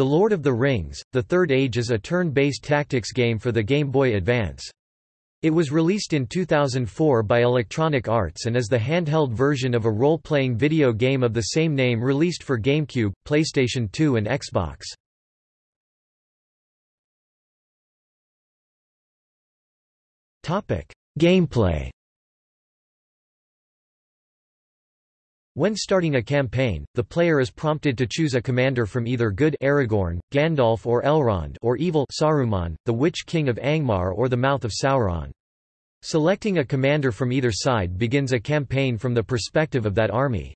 The Lord of the Rings, The Third Age is a turn-based tactics game for the Game Boy Advance. It was released in 2004 by Electronic Arts and is the handheld version of a role-playing video game of the same name released for GameCube, PlayStation 2 and Xbox. Gameplay When starting a campaign, the player is prompted to choose a commander from either good Aragorn, Gandalf or Elrond or evil Saruman, the Witch King of Angmar or the Mouth of Sauron. Selecting a commander from either side begins a campaign from the perspective of that army.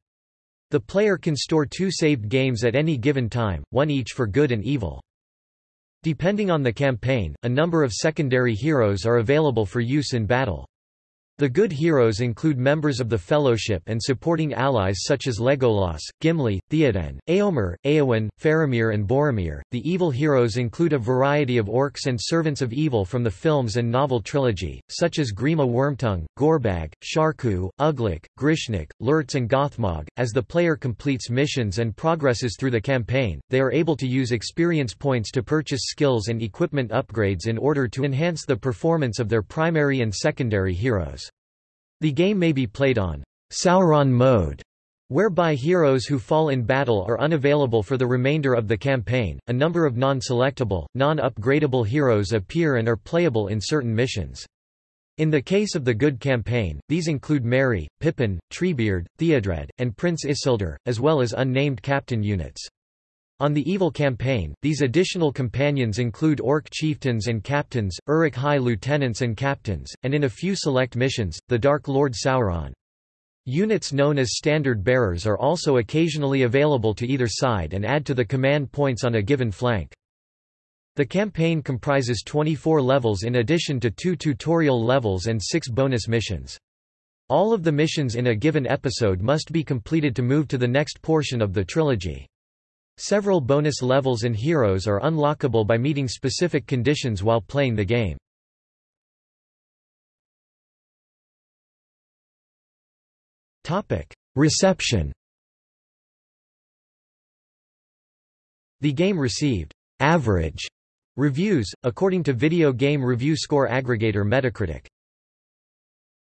The player can store two saved games at any given time, one each for good and evil. Depending on the campaign, a number of secondary heroes are available for use in battle. The good heroes include members of the Fellowship and supporting allies such as Legolas, Gimli, Theoden, Éomer, Éowyn, Faramir and Boromir. The evil heroes include a variety of orcs and servants of evil from the films and novel trilogy, such as Grima Wormtongue, Gorbag, Sharku, Uglúk, Grishnákh, Lurtz and Gothmog. As the player completes missions and progresses through the campaign, they are able to use experience points to purchase skills and equipment upgrades in order to enhance the performance of their primary and secondary heroes. The game may be played on Sauron mode, whereby heroes who fall in battle are unavailable for the remainder of the campaign. A number of non-selectable, non-upgradable heroes appear and are playable in certain missions. In the case of the Good campaign, these include Merry, Pippin, Treebeard, Theodred, and Prince Isildur, as well as unnamed captain units. On the Evil campaign, these additional companions include Orc chieftains and captains, Uruk-hai lieutenants and captains, and in a few select missions, the Dark Lord Sauron. Units known as standard bearers are also occasionally available to either side and add to the command points on a given flank. The campaign comprises 24 levels in addition to two tutorial levels and six bonus missions. All of the missions in a given episode must be completed to move to the next portion of the trilogy. Several bonus levels and heroes are unlockable by meeting specific conditions while playing the game. Reception The game received average reviews, according to video game review score aggregator Metacritic.